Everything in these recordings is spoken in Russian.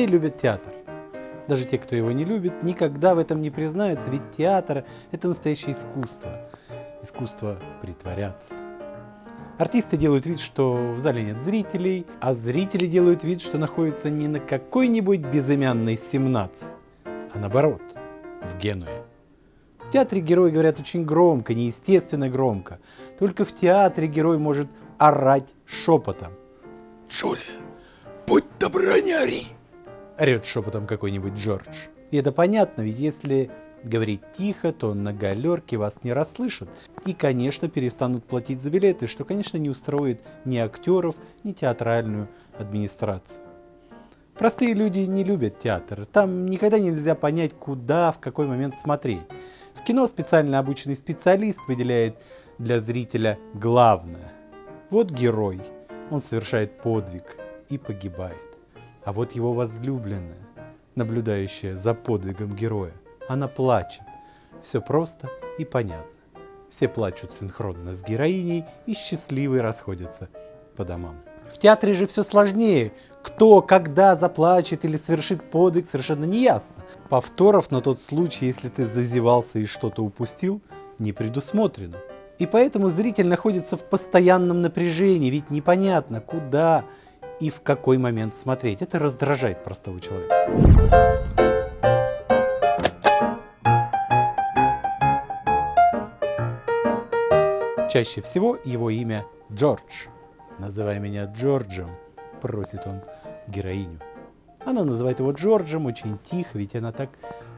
Все любят театр. Даже те, кто его не любит, никогда в этом не признаются, ведь театр – это настоящее искусство. Искусство притворяться. Артисты делают вид, что в зале нет зрителей, а зрители делают вид, что находятся не на какой-нибудь безымянной 17, а наоборот, в Генуе. В театре герои говорят очень громко, неестественно громко. Только в театре герой может орать шепотом. «Джулия, будь добра, не ори!» Орет шепотом какой-нибудь Джордж. И это понятно, ведь если говорить тихо, то на галерке вас не расслышат. И, конечно, перестанут платить за билеты, что, конечно, не устроит ни актеров, ни театральную администрацию. Простые люди не любят театр. Там никогда нельзя понять, куда, в какой момент смотреть. В кино специально обученный специалист выделяет для зрителя главное. Вот герой. Он совершает подвиг и погибает. А вот его возлюбленная, наблюдающая за подвигом героя, она плачет. Все просто и понятно. Все плачут синхронно с героиней и счастливые расходятся по домам. В театре же все сложнее. Кто, когда заплачет или совершит подвиг, совершенно не ясно. Повторов на тот случай, если ты зазевался и что-то упустил, не предусмотрено. И поэтому зритель находится в постоянном напряжении, ведь непонятно, куда и в какой момент смотреть. Это раздражает простого человека. Чаще всего его имя Джордж. «Называй меня Джорджем», – просит он героиню. Она называет его Джорджем очень тихо, ведь она так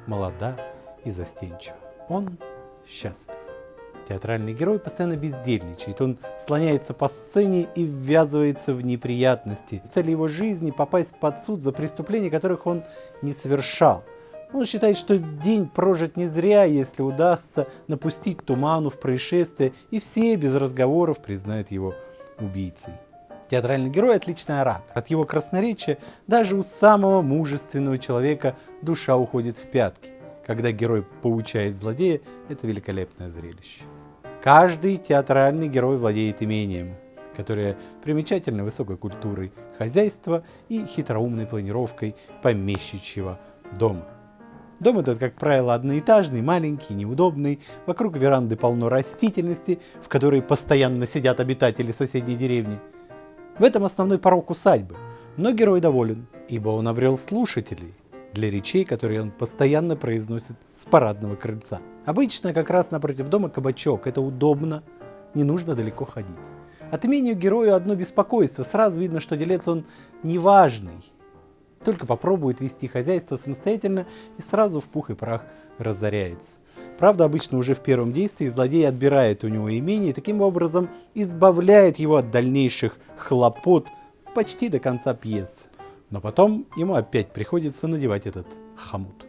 молода и застенчива. Он счастлив. Театральный герой постоянно бездельничает, он слоняется по сцене и ввязывается в неприятности. Цель его жизни – попасть под суд за преступления, которых он не совершал. Он считает, что день прожит не зря, если удастся напустить туману в происшествие, и все без разговоров признают его убийцей. Театральный герой – отличный оратор. От его красноречия даже у самого мужественного человека душа уходит в пятки. Когда герой поучает злодея, это великолепное зрелище. Каждый театральный герой владеет имением, которое примечательно высокой культурой хозяйства и хитроумной планировкой помещичьего дома. Дом этот, как правило, одноэтажный, маленький, неудобный. Вокруг веранды полно растительности, в которой постоянно сидят обитатели соседней деревни. В этом основной порог усадьбы. Но герой доволен, ибо он обрел слушателей для речей, которые он постоянно произносит с парадного крыльца. Обычно как раз напротив дома кабачок. Это удобно, не нужно далеко ходить. От имению герою одно беспокойство. Сразу видно, что делец он неважный, только попробует вести хозяйство самостоятельно и сразу в пух и прах разоряется. Правда, обычно уже в первом действии злодей отбирает у него имение и таким образом избавляет его от дальнейших хлопот почти до конца пьесы. Но потом ему опять приходится надевать этот хомут.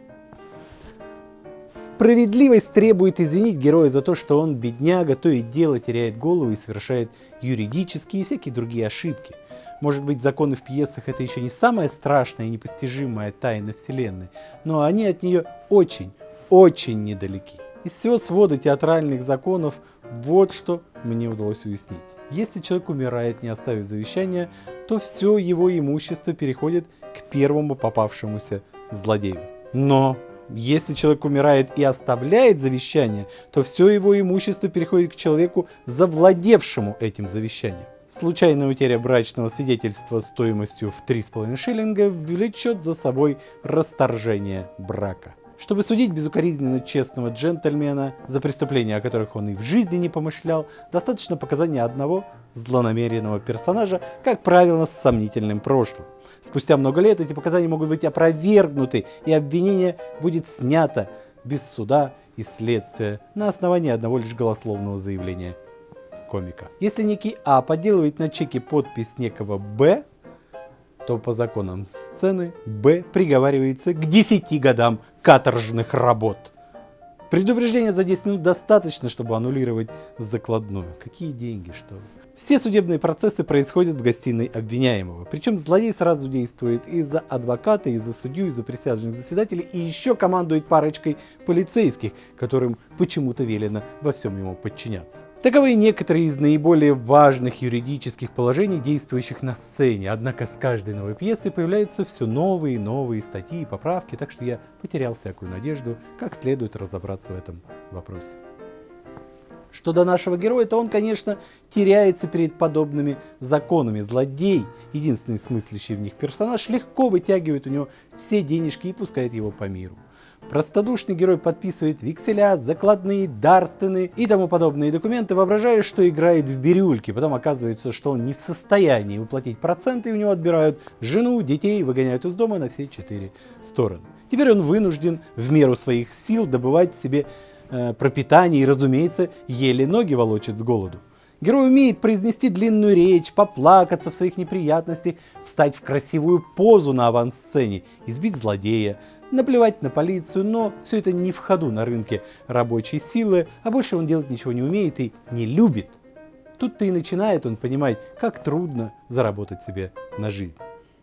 Справедливость требует извинить героя за то, что он, бедняга, то и дело теряет голову и совершает юридические и всякие другие ошибки. Может быть, законы в пьесах это еще не самая страшная и непостижимая тайна Вселенной, но они от нее очень, очень недалеки. Из всего свода театральных законов вот что мне удалось уяснить. Если человек умирает, не оставив завещания, то все его имущество переходит к первому попавшемуся злодею. Но если человек умирает и оставляет завещание, то все его имущество переходит к человеку, завладевшему этим завещанием. Случайная утеря брачного свидетельства стоимостью в 3,5 шиллинга влечет за собой расторжение брака. Чтобы судить безукоризненно честного джентльмена за преступления, о которых он и в жизни не помышлял, достаточно показания одного злонамеренного персонажа, как правило, с сомнительным прошлым. Спустя много лет эти показания могут быть опровергнуты, и обвинение будет снято без суда и следствия на основании одного лишь голословного заявления комика. Если некий А подделывает на чеке подпись некого Б, то по законам сцены Б приговаривается к 10 годам каторжных работ. Предупреждение за 10 минут достаточно, чтобы аннулировать закладную. Какие деньги, что Все судебные процессы происходят в гостиной обвиняемого. Причем злодей сразу действует и за адвоката, и за судью, и за присяжных заседателей, и еще командует парочкой полицейских, которым почему-то велено во всем ему подчиняться. Таковы некоторые из наиболее важных юридических положений, действующих на сцене. Однако с каждой новой пьесой появляются все новые и новые статьи и поправки, так что я потерял всякую надежду, как следует разобраться в этом вопросе. Что до нашего героя, то он, конечно, теряется перед подобными законами. Злодей, единственный смыслящий в них персонаж, легко вытягивает у него все денежки и пускает его по миру. Простодушный герой подписывает векселя, закладные, дарственные и тому подобные документы, воображая, что играет в бирюльки. Потом оказывается, что он не в состоянии уплатить проценты, и у него отбирают жену, детей, выгоняют из дома на все четыре стороны. Теперь он вынужден в меру своих сил добывать себе э, пропитание и, разумеется, еле ноги волочит с голоду. Герой умеет произнести длинную речь, поплакаться в своих неприятностях, встать в красивую позу на авансцене, избить злодея, наплевать на полицию, но все это не в ходу на рынке рабочей силы, а больше он делать ничего не умеет и не любит. Тут-то и начинает он понимать, как трудно заработать себе на жизнь.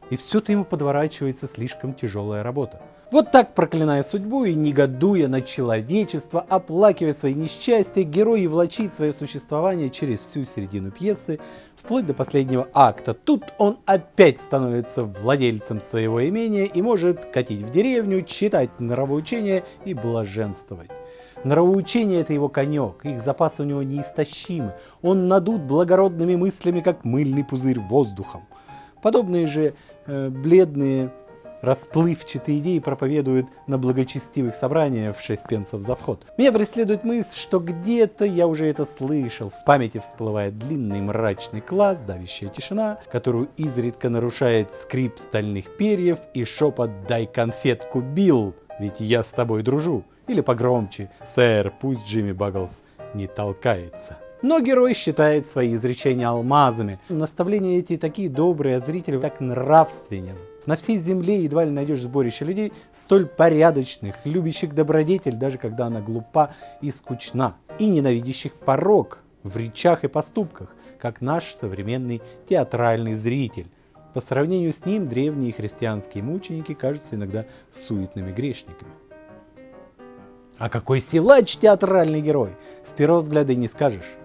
И все-то ему подворачивается слишком тяжелая работа. Вот так, проклиная судьбу и негодуя на человечество, оплакивая свои несчастья, герой и влачит свое существование через всю середину пьесы, вплоть до последнего акта. Тут он опять становится владельцем своего имения и может катить в деревню, читать нравоучения и блаженствовать. Нравоучение – это его конек, их запасы у него неистощимы. Он надут благородными мыслями, как мыльный пузырь воздухом. Подобные же э, бледные расплывчатые идеи проповедуют на благочестивых собраниях в 6 пенсов за вход. Меня преследует мысль, что где-то я уже это слышал. В памяти всплывает длинный мрачный класс, давящая тишина, которую изредка нарушает скрип стальных перьев и шепот «дай конфетку, Билл, ведь я с тобой дружу». Или погромче «сэр, пусть Джимми Багглс не толкается». Но герой считает свои изречения алмазами. Наставления эти такие добрые, а зритель так нравственен. На всей земле едва ли найдешь сборище людей столь порядочных, любящих добродетель, даже когда она глупа и скучна, и ненавидящих порог в речах и поступках, как наш современный театральный зритель. По сравнению с ним древние христианские мученики кажутся иногда суетными грешниками. А какой силач театральный герой! С первого взгляда и не скажешь.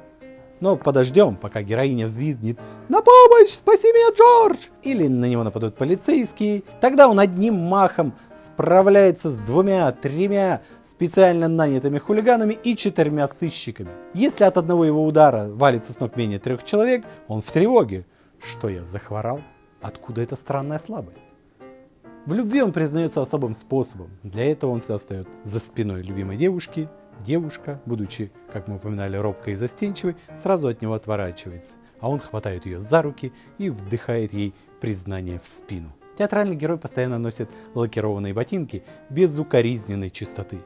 Но подождем, пока героиня взвизгнет «На помощь! Спаси меня, Джордж!» Или на него нападут полицейские. Тогда он одним махом справляется с двумя-тремя специально нанятыми хулиганами и четырьмя сыщиками. Если от одного его удара валится с ног менее трех человек, он в тревоге. Что я, захворал? Откуда эта странная слабость? В любви он признается особым способом. Для этого он всегда встает за спиной любимой девушки, Девушка, будучи, как мы упоминали, робкой и застенчивой, сразу от него отворачивается, а он хватает ее за руки и вдыхает ей признание в спину. Театральный герой постоянно носит лакированные ботинки без укоризненной чистоты.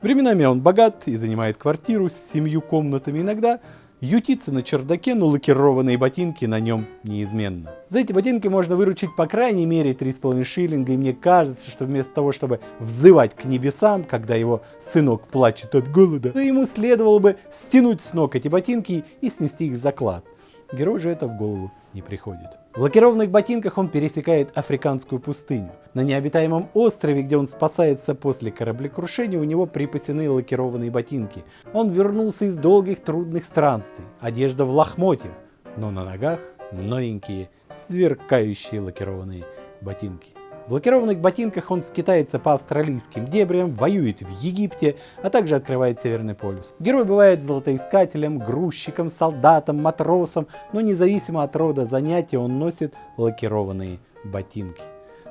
Временами он богат и занимает квартиру с семью комнатами, иногда ютится на чердаке, но лакированные ботинки на нем неизменно. За эти ботинки можно выручить по крайней мере 3,5 шиллинга, и мне кажется, что вместо того, чтобы взывать к небесам, когда его сынок плачет от голода, ему следовало бы стянуть с ног эти ботинки и снести их в заклад. Герой же это в голову не приходит. В лакированных ботинках он пересекает африканскую пустыню. На необитаемом острове, где он спасается после кораблекрушения, у него припасены лакированные ботинки. Он вернулся из долгих трудных странствий, одежда в лохмотьях, но на ногах новенькие, сверкающие лакированные ботинки. В лакированных ботинках он скитается по австралийским дебрям, воюет в Египте, а также открывает Северный полюс. Герой бывает золотоискателем, грузчиком, солдатом, матросом, но независимо от рода занятия он носит лакированные ботинки.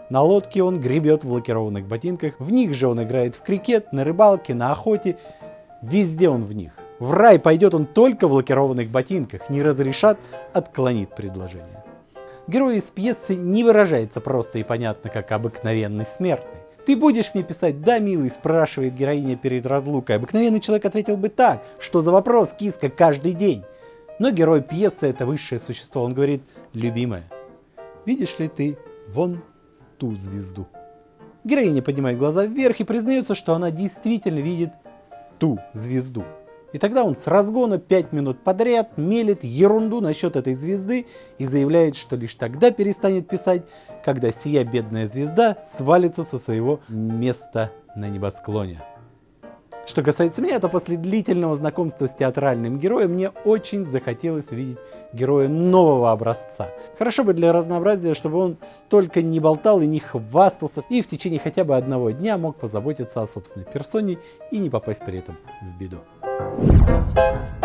На лодке он гребет в лакированных ботинках, в них же он играет в крикет, на рыбалке, на охоте, везде он в них. В рай пойдет он только в лакированных ботинках, не разрешат, отклонит предложение. Герой из пьесы не выражается просто и понятно, как обыкновенный смертный. «Ты будешь мне писать?» «Да, милый», спрашивает героиня перед разлукой. Обыкновенный человек ответил бы так, что за вопрос, киска, каждый день. Но герой пьесы это высшее существо. Он говорит, любимая, видишь ли ты вон ту звезду? Героиня поднимает глаза вверх и признается, что она действительно видит ту звезду. И тогда он с разгона 5 минут подряд мелет ерунду насчет этой звезды и заявляет, что лишь тогда перестанет писать, когда сия бедная звезда свалится со своего места на небосклоне. Что касается меня, то после длительного знакомства с театральным героем мне очень захотелось увидеть героя нового образца. Хорошо бы для разнообразия, чтобы он столько не болтал и не хвастался, и в течение хотя бы одного дня мог позаботиться о собственной персоне и не попасть при этом в беду. Thank you.